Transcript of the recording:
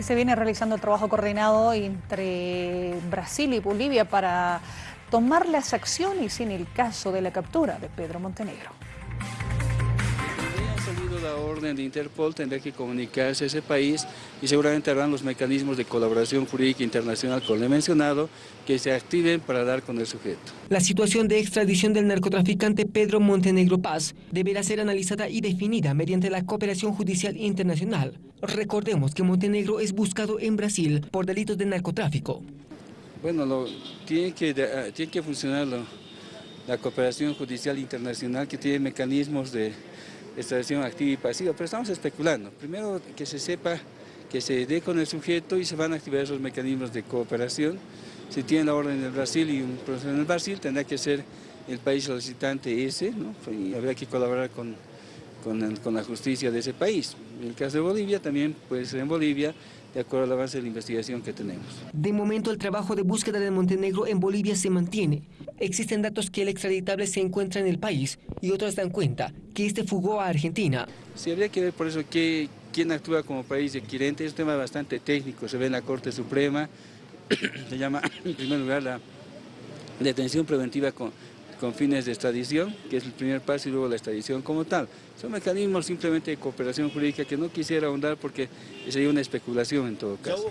Se viene realizando el trabajo coordinado entre Brasil y Bolivia para tomar las acciones en el caso de la captura de Pedro Montenegro. La orden de Interpol, tendrá que comunicarse a ese país y seguramente habrán los mecanismos de colaboración jurídica internacional, como le he mencionado, que se activen para dar con el sujeto. La situación de extradición del narcotraficante Pedro Montenegro Paz deberá ser analizada y definida mediante la cooperación judicial internacional. Recordemos que Montenegro es buscado en Brasil por delitos de narcotráfico. Bueno, lo, tiene, que, uh, tiene que funcionar lo, la cooperación judicial internacional que tiene mecanismos de extradición activa y pasiva, pero estamos especulando. Primero que se sepa que se dé con el sujeto y se van a activar esos mecanismos de cooperación. Si tiene la orden del Brasil y un proceso en el Brasil, tendrá que ser el país solicitante ese, ¿no? y habrá que colaborar con, con, con, la justicia de ese país. En el caso de Bolivia también puede ser en Bolivia, de acuerdo al avance de la investigación que tenemos. De momento el trabajo de búsqueda de Montenegro en Bolivia se mantiene. Existen datos que el extraditable se encuentra en el país y otros dan cuenta que este fugó a Argentina. Sí, habría que ver por eso que, quién actúa como país adquirente. Es un tema bastante técnico, se ve en la Corte Suprema, se llama en primer lugar la detención preventiva con, con fines de extradición, que es el primer paso, y luego la extradición como tal. Son mecanismos simplemente de cooperación jurídica que no quisiera ahondar porque sería una especulación en todo caso.